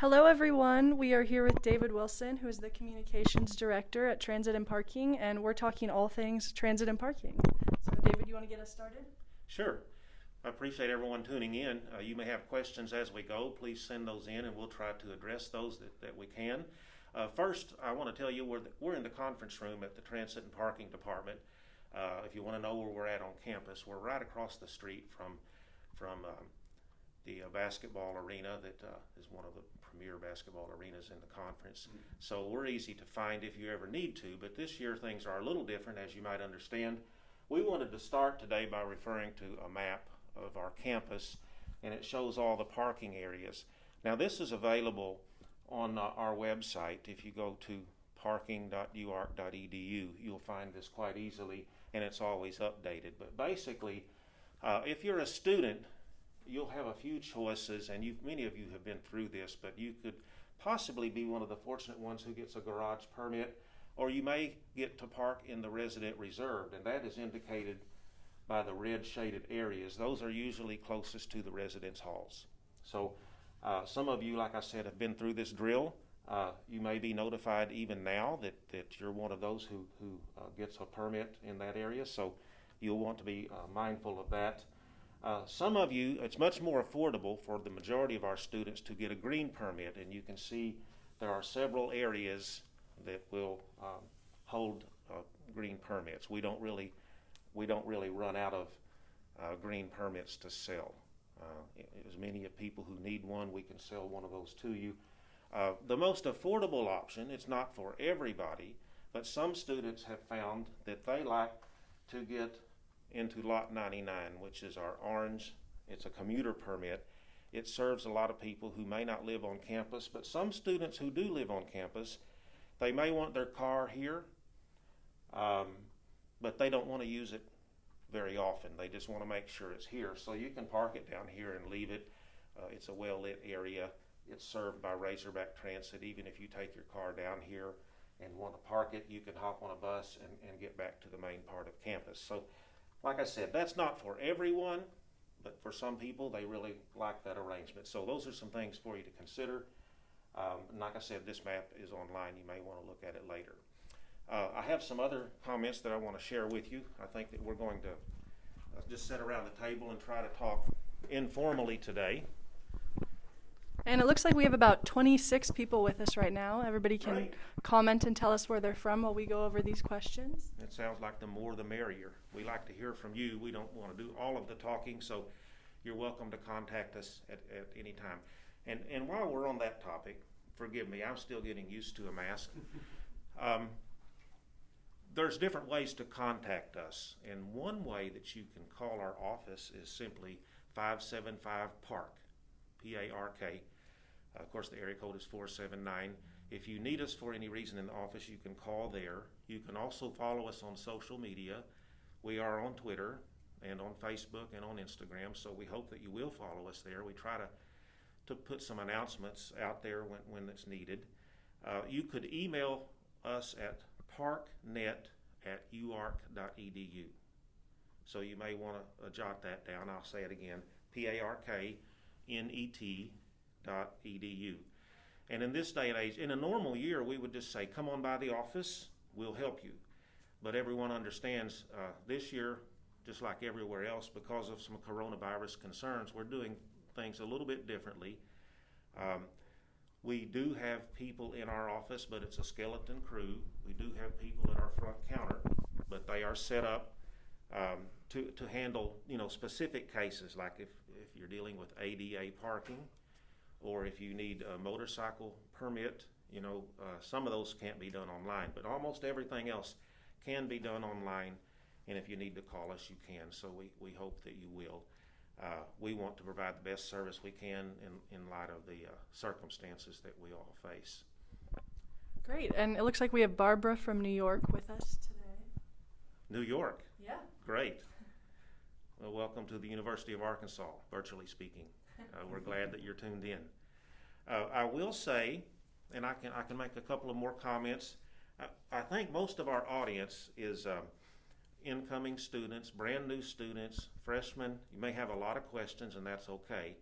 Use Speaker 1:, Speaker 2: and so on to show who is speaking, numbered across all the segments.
Speaker 1: Hello, everyone. We are here with David Wilson, who is the Communications Director at Transit and Parking, and we're talking all things transit and parking. So, David, you want to get us started?
Speaker 2: Sure. I appreciate everyone tuning in. Uh, you may have questions as we go. Please send those in, and we'll try to address those that, that we can. Uh, first, I want to tell you we're, the, we're in the conference room at the Transit and Parking Department. Uh, if you want to know where we're at on campus, we're right across the street from from um, the uh, basketball arena that uh, is one of the premier basketball arenas in the conference. So we're easy to find if you ever need to. But this year things are a little different, as you might understand. We wanted to start today by referring to a map of our campus, and it shows all the parking areas. Now, this is available on uh, our website. If you go to parking.uark.edu, you'll find this quite easily, and it's always updated. But basically, uh, if you're a student, you'll have a few choices, and you, many of you have been through this, but you could possibly be one of the fortunate ones who gets a garage permit, or you may get to park in the resident reserved, and that is indicated by the red shaded areas. Those are usually closest to the residence halls. So, uh, some of you, like I said, have been through this drill. Uh, you may be notified even now that, that you're one of those who, who uh, gets a permit in that area, so you'll want to be uh, mindful of that. Uh, some of you, it's much more affordable for the majority of our students to get a green permit, and you can see there are several areas that will um, hold uh, green permits. We don't really, we don't really run out of uh, green permits to sell. Uh, as many of people who need one, we can sell one of those to you. Uh, the most affordable option, it's not for everybody, but some students have found that they like to get into Lot 99, which is our orange. It's a commuter permit. It serves a lot of people who may not live on campus, but some students who do live on campus, they may want their car here, um, but they don't want to use it very often. They just want to make sure it's here. So you can park it down here and leave it. Uh, it's a well lit area. It's served by Razorback Transit. Even if you take your car down here and want to park it, you can hop on a bus and, and get back to the main part of campus. So like I said, that's not for everyone, but for some people, they really like that arrangement. So those are some things for you to consider. Um, and like I said, this map is online. You may want to look at it later. Uh, I have some other comments that I want to share with you. I think that we're going to uh, just sit around the table and try to talk informally today.
Speaker 1: And it looks like we have about 26 people with us right now. Everybody can
Speaker 2: Great.
Speaker 1: comment and tell us where they're from while we go over these questions.
Speaker 2: It sounds like the more the merrier. We like to hear from you. We don't want to do all of the talking, so you're welcome to contact us at, at any time. And, and while we're on that topic, forgive me, I'm still getting used to a mask. Um, there's different ways to contact us, and one way that you can call our office is simply 575 PARK, P A R K. Of course, the area code is 479. If you need us for any reason in the office, you can call there. You can also follow us on social media. We are on Twitter and on Facebook and on Instagram, so we hope that you will follow us there. We try to, to put some announcements out there when, when it's needed. Uh, you could email us at parknet at uark.edu. So you may want to uh, jot that down. I'll say it again P A R K N E T edu. And in this day and age, in a normal year, we would just say, come on by the office, we'll help you. But everyone understands uh, this year, just like everywhere else, because of some coronavirus concerns, we're doing things a little bit differently. Um, we do have people in our office, but it's a skeleton crew. We do have people at our front counter, but they are set up um, to, to handle you know specific cases, like if, if you're dealing with ADA parking, or if you need a motorcycle permit. You know, uh, some of those can't be done online, but almost everything else can be done online. And if you need to call us, you can. So we, we hope that you will. Uh, we want to provide the best service we can in, in light of the uh, circumstances that we all face.
Speaker 1: Great. And it looks like we have Barbara from New York with us today.
Speaker 2: New York,
Speaker 1: Yeah.
Speaker 2: great. Well, welcome to the University of Arkansas, virtually speaking. Uh, we're glad that you're tuned in. Uh, I will say, and I can I can make a couple of more comments. I, I think most of our audience is um, incoming students, brand new students, freshmen. You may have a lot of questions, and that's okay.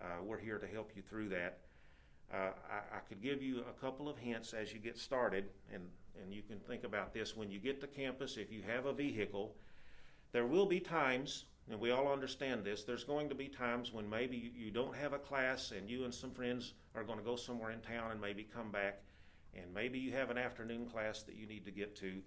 Speaker 2: Uh, we're here to help you through that. Uh, I, I could give you a couple of hints as you get started, and, and you can think about this. When you get to campus, if you have a vehicle, there will be times, and we all understand this, there's going to be times when maybe you, don't have a class and you and some friends are going to go somewhere in town and maybe come back, and maybe you have an afternoon class that you need to get to.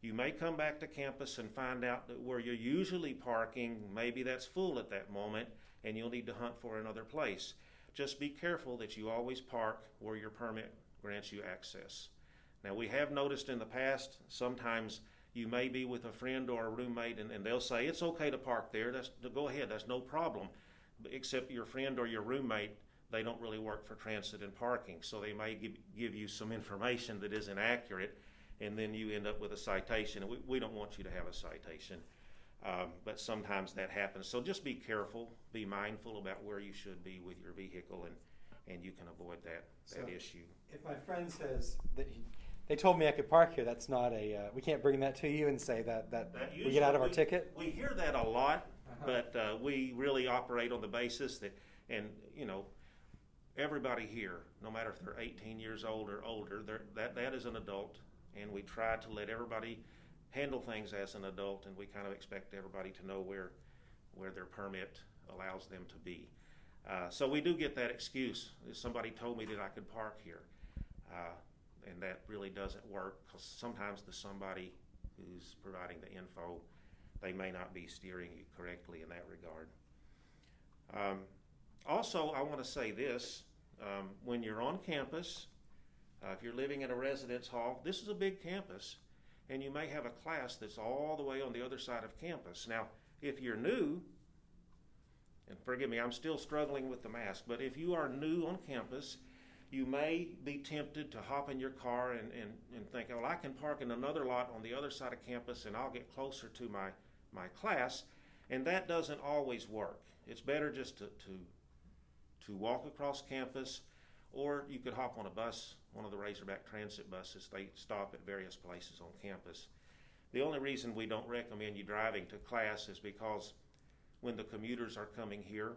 Speaker 2: You may come back to campus and find out that where you're usually parking, maybe that's full at that moment, and you'll need to hunt for another place. Just be careful that you always park where your permit grants you access. Now, we have noticed in the past, sometimes you may be with a friend or a roommate, and, and they'll say, It's okay to park there. That's, go ahead, that's no problem. Except your friend or your roommate, they don't really work for transit and parking, so they may give, give you some information that isn't accurate, and then you end up with a citation. We, we don't want you to have a citation. Um, but sometimes that happens. So just be careful, be mindful about where you should be with your vehicle, and, and you can avoid that, that
Speaker 3: So-
Speaker 2: issue.
Speaker 3: If my friend says that he, they told me I could park here, that's not a. Uh, we can't bring that to you and say that that,
Speaker 2: That
Speaker 3: we get out of our
Speaker 2: usually-
Speaker 3: ticket.
Speaker 2: We hear that a lot,
Speaker 3: Uh-huh.
Speaker 2: but uh, we really operate on the basis that, and you know, everybody here, no matter if they're 18 years old or older, that that is an adult, and we try to let everybody handle things as an adult, and we kind of expect everybody to know where where their permit allows them to be. Uh, so we do get that excuse. Somebody told me that I could park here, uh, and that really doesn't work because sometimes the somebody who's providing the info, they may not be steering you correctly in that regard. Um, also, I want to say this: um, when you're on campus, uh, if you're living in a residence hall, this is a big campus, and you may have a class that's all the way on the other side of campus. Now, if you're new, and forgive me, I'm still struggling with the mask, but if you are new on campus, you may be tempted to hop in your car and, and, and think, well, I can park in another lot on the other side of campus and I'll get closer to my, my class. And that doesn't always work. It's better just to, to, to walk across campus, or you could hop on a bus, one of the Razorback transit buses. They stop at various places on campus. The only reason we don't recommend you driving to class is because when the commuters are coming here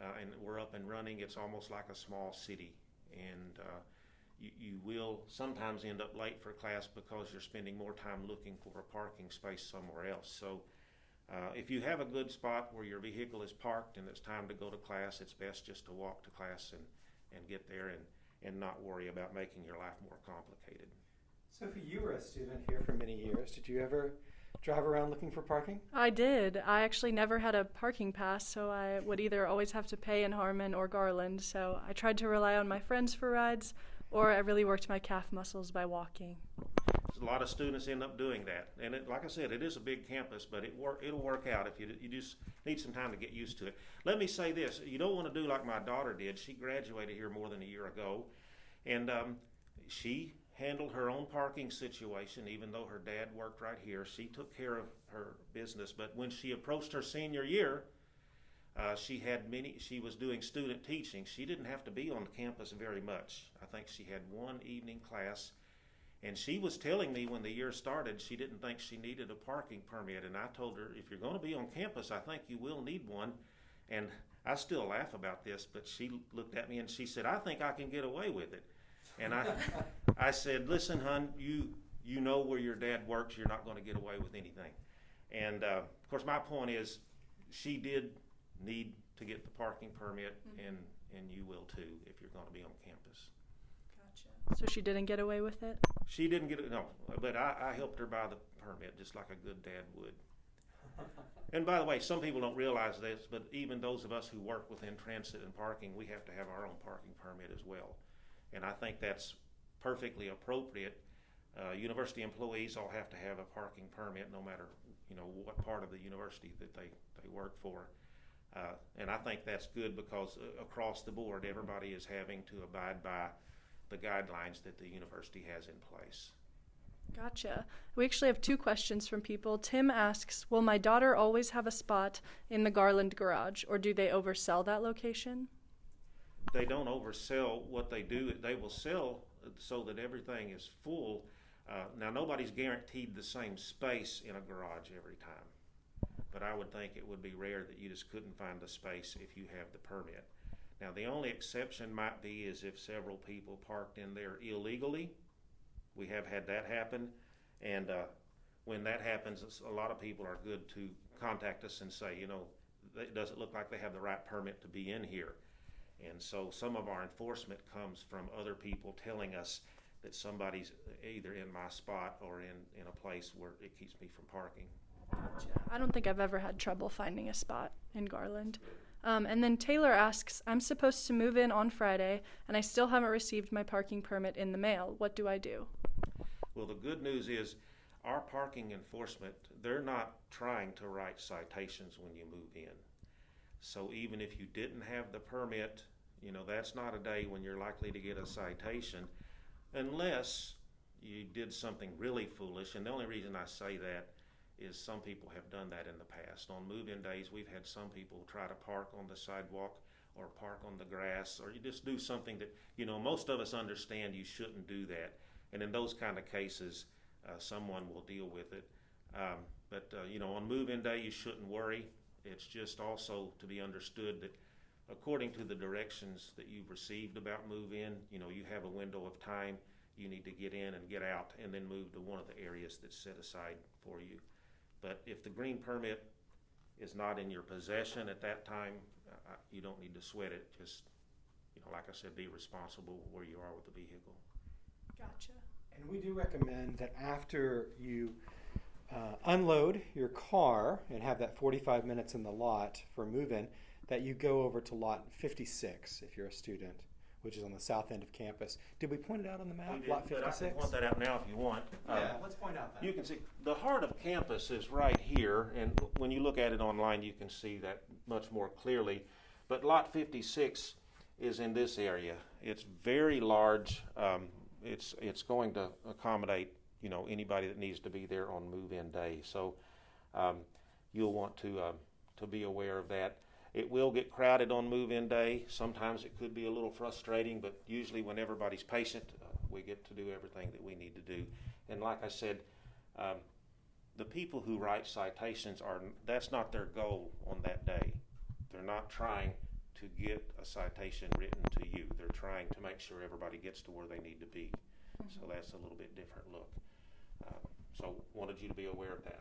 Speaker 2: uh, and we're up and running, it's almost like a small city. And uh, you, you will sometimes end up late for class because you're spending more time looking for a parking space somewhere else. So uh, if you have a good spot where your vehicle is parked and it's time to go to class, it's best just to walk to class and, and get there and, and not worry about making your life more complicated.
Speaker 3: Sophie, you were a student here for many years. Did you ever drive around looking for parking?
Speaker 1: I did. I actually never had a parking pass, so I would either always have to pay in Harmon or Garland. So I tried to rely on my friends for rides, or I really worked my calf muscles by walking.
Speaker 2: A lot of students end up doing that, and it, like I said, it is a big campus, but it work it'll work out if you you just need some time to get used to it. Let me say this: you don't want to do like my daughter did. She graduated here more than a year ago, and um, she handled her own parking situation. Even though her dad worked right here, she took care of her business. But when she approached her senior year, uh, she had many. She was doing student teaching. She didn't have to be on campus very much. I think she had one evening class, and she was telling me when the year started she didn't think she needed a parking permit. And I told her, if you're going to be on campus, I think you will need one. And I still laugh about this, but she looked at me and she said, "I think I can get away with it." And I, I said, "Listen, hon, you you know where your dad works. You're not going to get away with anything." And uh, of course, my point is, she did need to get the parking permit, and and you will too if you're going to be on campus.
Speaker 1: Gotcha. So she didn't get away with it?
Speaker 2: She didn't get it, no, but I, I helped her buy the permit just like a good dad would. And by the way, some people don't realize this, but even those of us who work within transit and parking, we have to have our own parking permit as well. And I think that's perfectly appropriate. Uh, university employees all have to have a parking permit, no matter you know what part of the university that they, they work for. Uh, and I think that's good because uh, across the board, everybody is having to abide by the guidelines that the university has in place.
Speaker 1: Gotcha. We actually have two questions from people. Tim asks Will my daughter always have a spot in the Garland garage, or do they oversell that location?
Speaker 2: They don't oversell what they do, they will sell so that everything is full. Uh, now, nobody's guaranteed the same space in a garage every time, but I would think it would be rare that you just couldn't find a space if you have the permit. Now, the only exception might be is if several people parked in there illegally. We have had that happen, and uh, when that happens, a lot of people are good to contact us and say, you know, it doesn't look like they have the right permit to be in here. And so some of our enforcement comes from other people telling us that somebody's either in my spot or in, in a place where it keeps me from parking.
Speaker 1: Gotcha. I don't think I've ever had trouble finding a spot in Garland. Um, and then Taylor asks, I'm supposed to move in on Friday, and I still haven't received my parking permit in the mail. What do I do?
Speaker 2: Well, the good news is our parking enforcement, they're not trying to write citations when you move in. So even if you didn't have the permit, you know, that's not a day when you're likely to get a citation unless you did something really foolish. And the only reason I say that is some people have done that in the past. On move-in days, we've had some people try to park on the sidewalk or park on the grass, or you just do something that, you know, most of us understand you shouldn't do that. And in those kind of cases, uh, someone will deal with it. Um, but, uh, you know, on move-in day, you shouldn't worry. It's just also to be understood that according to the directions that you've received about move-in, you know, you have a window of time. You need to get in and get out and then move to one of the areas that's set aside for you. But if the green permit is not in your possession at that time, uh, uh, you don't need to sweat it. Just, you know, like I said, be responsible where you are with the vehicle.
Speaker 1: Gotcha.
Speaker 3: And we do recommend that after you uh, unload your car and have that 45 minutes in the lot for move-in, that you go over to lot 56 if you're a student, which is on the south end of campus. Did we point it out on the map?
Speaker 2: We did,
Speaker 3: lot
Speaker 2: but I can
Speaker 3: 56.
Speaker 2: point that out now if you want. Um,
Speaker 3: yeah, let's point out that.
Speaker 2: You can see, the heart of campus is right here, and when you look at it online, you can see that much more clearly. But lot fifty-six is in this area. It's very large. Um, it's, it's going to accommodate, you know, anybody that needs to be there on move-in day. So, um, you'll want to, um, to be aware of that. It will get crowded on move-in day. Sometimes it could be a little frustrating, but usually when everybody's patient, uh, we get to do everything that we need to do. And like I said, um, the people who write citations are that's not their goal on that day. They're not trying to get a citation written to you. They're trying to make sure everybody gets to where they need to be. So that's a little bit different look. So wanted you to be aware of that.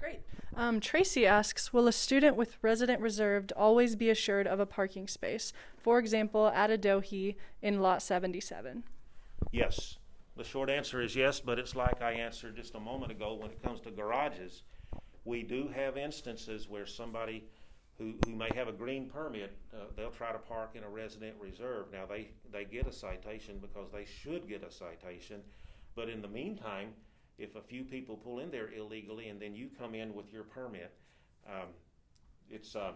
Speaker 1: Great. Um, Tracy asks, will a student with resident reserved always be assured of a parking space? For example, at Adohi in lot 77.
Speaker 2: Yes. The short answer is yes, but it's like I answered just a moment ago when it comes to garages. We do have instances where somebody who, who may have a green permit, uh, they'll try to park in a resident reserve. Now, they, they get a citation because they should get a citation, but in the meantime, if a few people pull in there illegally and then you come in with your permit, um, it's, um,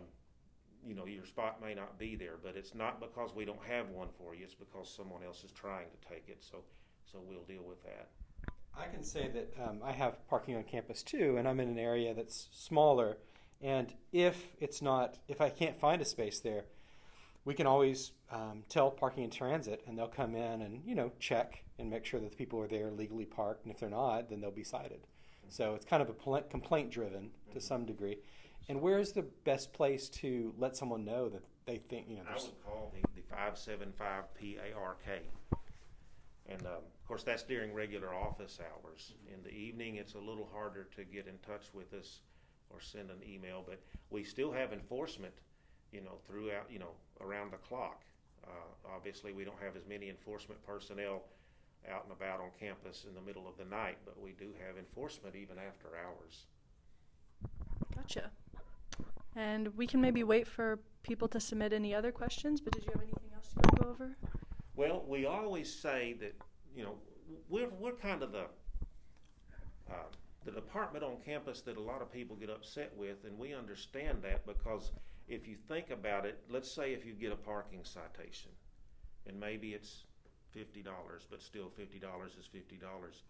Speaker 2: you know, your spot may not be there, but it's not because we don't have one for you, it's because someone else is trying to take it, so, so we'll deal with that.
Speaker 3: I can say that um, I have parking on campus too, and I'm in an area that's smaller. And if it's not, if I can't find a space there, we can always um, tell parking and transit, and they'll come in and you know check and make sure that the people are there legally parked. And if they're not, then they'll be cited. So it's kind of a pl- complaint driven to some degree. And where's the best place to let someone know that they think you know?
Speaker 2: I would call the, the five seven five P A R K. And, um, of course, that's during regular office hours. In the evening, it's a little harder to get in touch with us or send an email, but we still have enforcement, you know, throughout, you know, around the clock. Uh, obviously, we don't have as many enforcement personnel out and about on campus in the middle of the night, but we do have enforcement even after hours.
Speaker 1: Gotcha. And we can maybe wait for people to submit any other questions, but did you have anything else you want to go over?
Speaker 2: Well, we always say that, you know, we're, we're kind of the, uh, the department on campus that a lot of people get upset with, and we understand that because if you think about it, let's say if you get a parking citation, and maybe it's fifty dollars, but still fifty dollars is fifty dollars.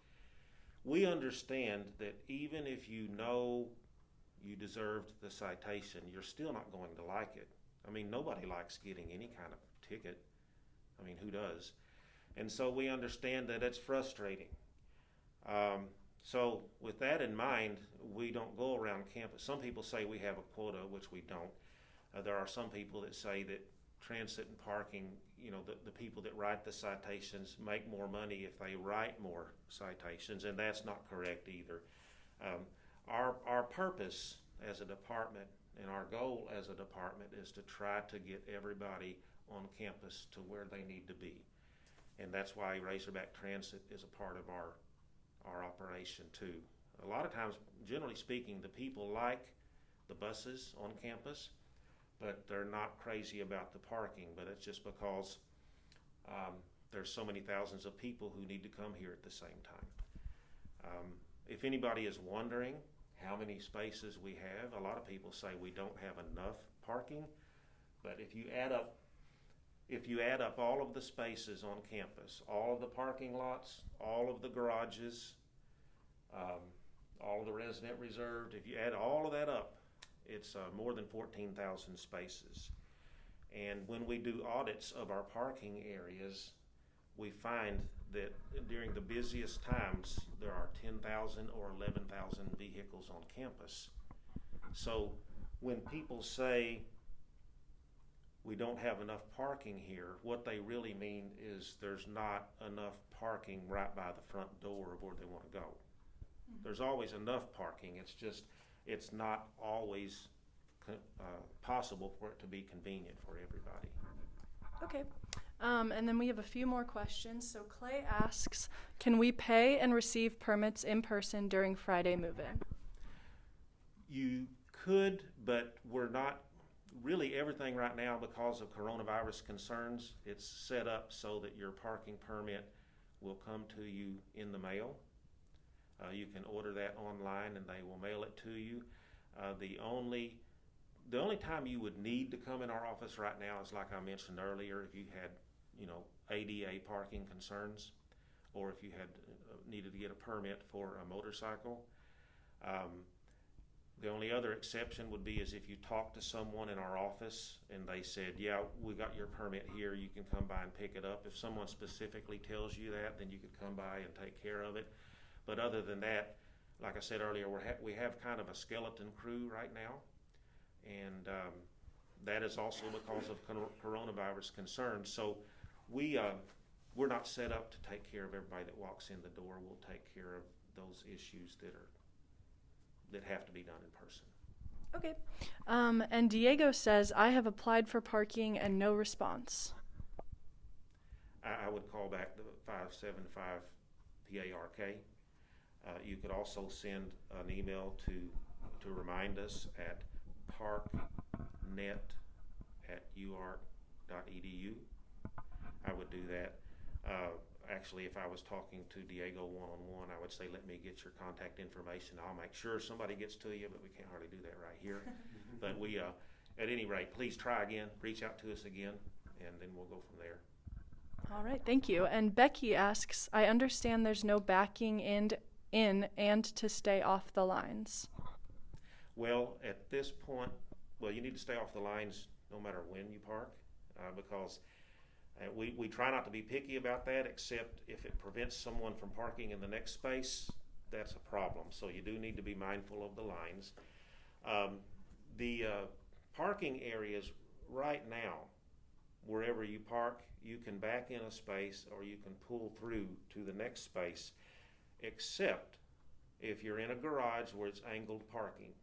Speaker 2: We understand that even if you know you deserved the citation, you're still not going to like it. I mean, nobody likes getting any kind of ticket. I mean, who does? And so we understand that it's frustrating. Um, so, with that in mind, we don't go around campus. Some people say we have a quota, which we don't. Uh, there are some people that say that transit and parking, you know, the, the people that write the citations make more money if they write more citations, and that's not correct either. Um, our, our purpose as a department and our goal as a department is to try to get everybody on campus to where they need to be. And that's why Razorback Transit is a part of our, our operation too. A lot of times, generally speaking, the people like the buses on campus, but they're not crazy about the parking. But it's just because um, there's so many thousands of people who need to come here at the same time. Um, if anybody is wondering how many spaces we have, a lot of people say we don't have enough parking. But if you add up if you add up all of the spaces on campus, all of the parking lots, all of the garages, um, all of the resident reserved, if you add all of that up, it's uh, more than 14,000 spaces. And when we do audits of our parking areas, we find that during the busiest times, there are 10,000 or 11,000 vehicles on campus. So when people say, we don't have enough parking here, what they really mean is there's not enough parking right by the front door of where they want to go. There's always enough parking, it's just, it's not always uh, possible for it to be convenient for everybody.
Speaker 1: Okay. Um, and then we have a few more questions. So Clay asks, can we pay and receive permits in person during Friday move-in?
Speaker 2: You could, but we're not, really everything right now because of coronavirus concerns, it's set up so that your parking permit will come to you in the mail. Uh, you can order that online and they will mail it to you. Uh, the only, the only time you would need to come in our office right now is like I mentioned earlier, if you had, you know, ADA parking concerns, or if you had uh, needed to get a permit for a motorcycle. Um, the only other exception would be is if you talk to someone in our office and they said, yeah, we got your permit here, you can come by and pick it up. If someone specifically tells you that, then you could come by and take care of it. But other than that, like I said earlier, we're ha- we have kind of a skeleton crew right now. And um, that is also because of cor- coronavirus concerns. So we, uh, we're not set up to take care of everybody that walks in the door. We'll take care of those issues that are that have to be done in person.
Speaker 1: Okay. Um, and Diego says, I have applied for parking and no response.
Speaker 2: I, I would call back the 575 PARK. Uh, you could also send an email to to remind us at parknet at uark.edu. I would do that. Uh, actually, if I was talking to Diego one on one, I would say, let me get your contact information. I'll make sure somebody gets to you, but we can't hardly do that right here. but we, uh, at any rate, please try again, reach out to us again, and then we'll go from there.
Speaker 1: All right, thank you. And Becky asks, I understand there's no backing in, in and to stay off the lines.
Speaker 2: Well, at this point, well, you need to stay off the lines no matter when you park, uh, because uh, we, we try not to be picky about that, except if it prevents someone from parking in the next space, that's a problem. So you do need to be mindful of the lines. Um, the uh, parking areas right now, wherever you park, you can back in a space or you can pull through to the next space, except if you're in a garage where it's angled parking.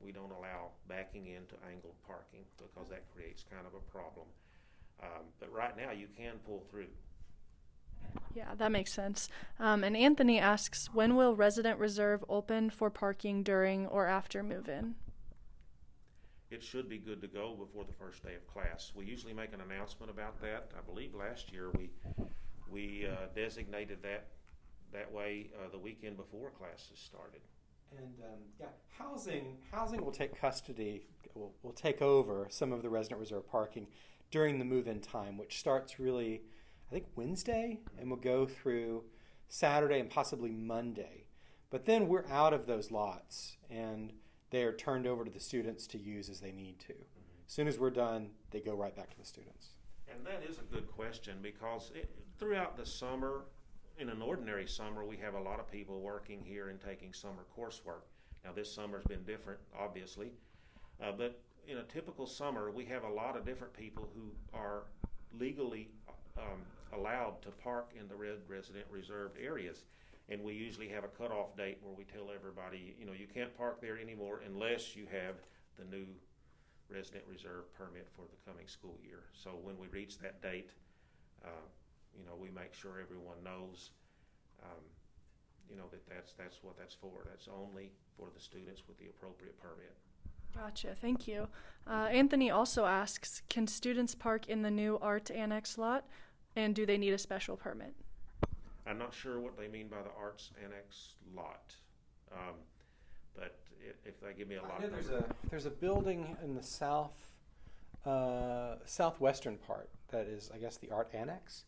Speaker 2: We don't allow backing into angled parking because that creates kind of a problem. Um, but right now, you can pull through.
Speaker 1: Yeah, that makes sense. Um, and Anthony asks, when will resident reserve open for parking during or after move-in?
Speaker 2: It should be good to go before the first day of class. We usually make an announcement about that. I believe last year we we uh, designated that that way uh, the weekend before classes started.
Speaker 3: And um, yeah, housing housing will take custody, will, will take over some of the resident reserve parking during the move-in time, which starts really, I think Wednesday, and will go through Saturday and possibly Monday. But then we're out of those lots, and they are turned over to the students to use as they need to. As soon as we're done, they go right back to the students.
Speaker 2: And that is a good question because it, throughout the summer, in an ordinary summer, we have a lot of people working here and taking summer coursework. Now, this summer's been different, obviously, uh, but in a typical summer, we have a lot of different people who are legally um, allowed to park in the red resident reserved areas. And we usually have a cutoff date where we tell everybody, you know, you can't park there anymore unless you have the new resident reserve permit for the coming school year. So when we reach that date, uh, you know, we make sure everyone knows, um, you know, that that's, that's what that's for. That's only for the students with the appropriate permit.
Speaker 1: Gotcha. Thank you. Uh, Anthony also asks Can students park in the new art annex lot? And do they need a special permit?
Speaker 2: I'm not sure what they mean by the arts annex lot, um, but i- if they give me a lot
Speaker 3: I know there's a there's a building in the south uh, southwestern part that is, I guess, the art annex,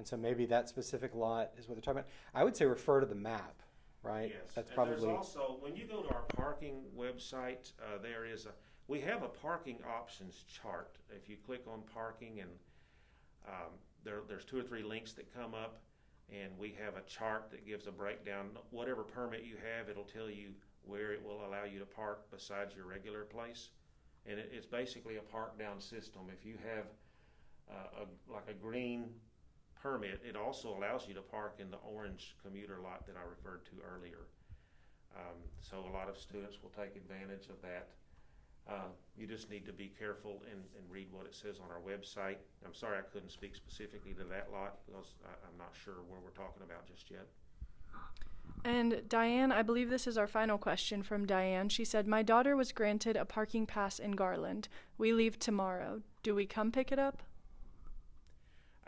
Speaker 3: and so maybe that specific lot is what they're talking about. I would say refer to the map, right?
Speaker 2: Yes,
Speaker 3: That's
Speaker 2: and
Speaker 3: probably
Speaker 2: there's also, when you go to our parking website, uh, there is a, we have a parking options chart. If you click on parking and, um, there, there's two or three links that come up, and we have a chart that gives a breakdown. Whatever permit you have, it'll tell you where it will allow you to park besides your regular place. And it, it's basically a park down system. If you have, uh, a, like a green permit, it also allows you to park in the orange commuter lot that I referred to earlier. Um, so a lot of students will take advantage of that. Uh, you just need to be careful and, and read what it says on our website. I'm sorry I couldn't speak specifically to that lot because I, I'm not sure where we're talking about just yet.
Speaker 1: And Diane, I believe this is our final question from Diane. She said, My daughter was granted a parking pass in Garland. We leave tomorrow. Do we come pick it up?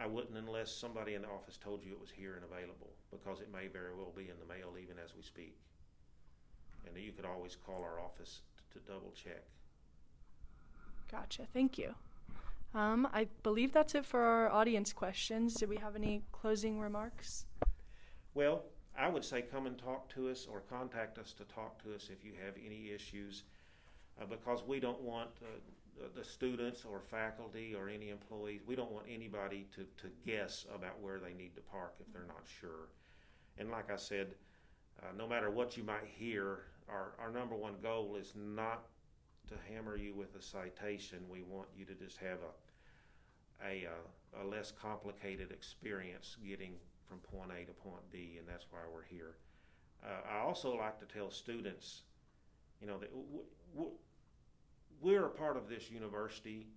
Speaker 2: I wouldn't unless somebody in the office told you it was here and available because it may very well be in the mail even as we speak. And you could always call our office to, to double check.
Speaker 1: Gotcha. Thank you. Um, I believe that's it for our audience questions. Do we have any closing remarks?
Speaker 2: Well, I would say come and talk to us or contact us to talk to us if you have any issues, uh, because we don't want uh, the- students or faculty or any employees, we don't want anybody to, to guess about where they need to park if they're not sure. And like I said, uh, no matter what you might hear, our, our number one goal is not to hammer you with a citation. We want you to just have a, a, uh, a less complicated experience getting from point A to point B, and that's why we're here. Uh, I also like to tell students, you know, that we're a part of this university.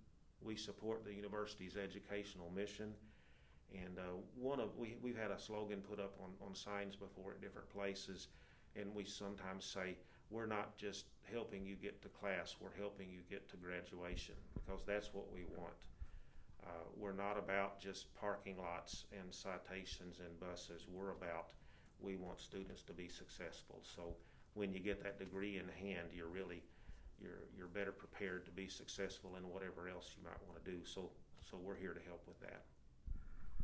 Speaker 2: We support the university's educational mission. And uh, one of we we've had a slogan put up on, on signs before at different places, and we sometimes say we're not just helping you get to class, we're helping you get to graduation because that's what we want. Uh, we're not about just parking lots and citations and buses. We're about we want students to be successful. So when you get that degree in hand, you're really you're you're better prepared to be successful in whatever else you might want to do. So so we're here to help with that.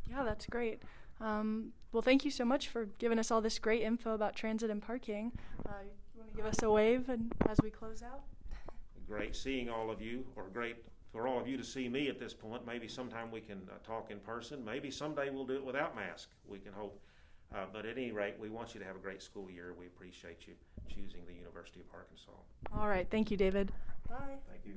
Speaker 1: Yeah, that's great. Um, well, thank you so much for giving us all this great info about transit and parking. Uh, you want to give us a wave and as we close out?
Speaker 2: Great seeing all of you, or great for all of you to see me at this point. Maybe sometime we can uh, talk in person. Maybe someday we'll do it without mask. We can hope. Uh, but at any rate, we want you to have a great school year. We appreciate you choosing the University of Arkansas.
Speaker 1: All right. Thank you, David. Bye.
Speaker 2: Thank you.